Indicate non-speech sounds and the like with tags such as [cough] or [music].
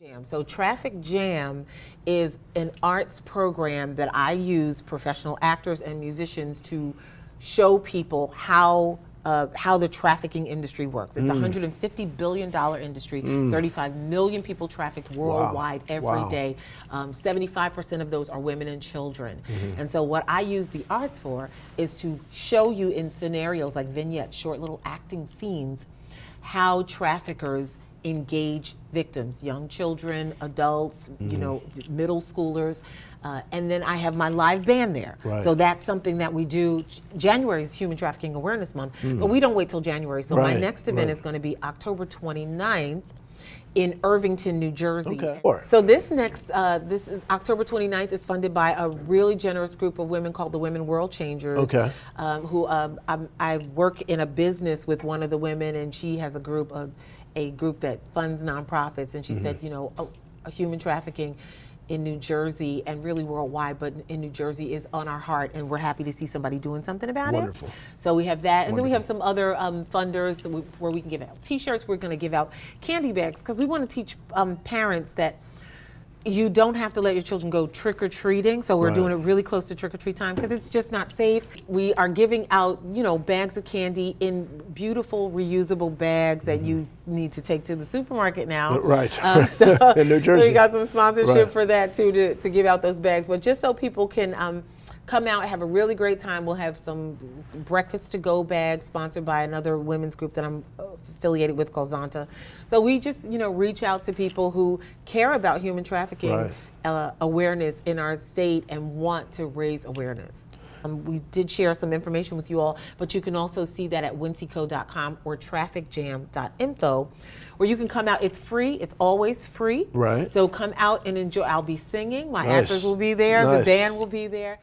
Jam. So Traffic Jam is an arts program that I use professional actors and musicians to show people how uh, how the trafficking industry works. It's a Mm. 150 billion dollar industry. 35 million people trafficked worldwide every Wow. day. Um, 75% of those are women and children. Mm-hmm. And so what I use the arts for is to show you in scenarios like vignettes, short little acting scenes, how traffickers engage victims, young children, adults, you Mm-hmm. know, middle schoolers. Uh, and then I have my live band there. Right. So that's something that we do. January is Human Trafficking Awareness Month, but we don't wait till January. So my Mm. Next event right. is going to be October 29th in Irvington, New Jersey. Okay. So this next, uh, this October 29th is funded by a really generous group of women called the Women World Changers. Okay. Um, who um, I'm, I work in a business with one of the women, and she has a group of a group that funds nonprofits, and she Mm-hmm. said, you know, human trafficking in New Jersey and really worldwide, but in New Jersey is on our heart, and we're happy to see somebody doing something about it. Wonderful. it. So we have that, and then we have some other um, funders where we can give out T-shirts. We're going to give out candy bags because we want to teach um, parents that you don't have to let your children go trick or treating. So we're Right. doing it really close to trick or treat time because it's just not safe. We are giving out, you know, bags of candy in beautiful reusable bags that you need to take to the supermarket now. Mm-hmm. Right. Um, [laughs] so [laughs] In New Jersey. We got some sponsorship Right. for that too to, to give out those bags. But just so people can um, come out have a really great time. We'll have some breakfast to go bags sponsored by another women's group that I'm affiliated with called Zonta. So we just, you know, reach out to people who care about human trafficking Right. uh, awareness in our state and want to raise awareness. Um, we did share some information with you all, but you can also see that at winseco.com or trafficjam.info, where you can come out. It's free. It's always free. Right. So come out and enjoy. I'll be singing. My Nice. actors will be there. The band will be there.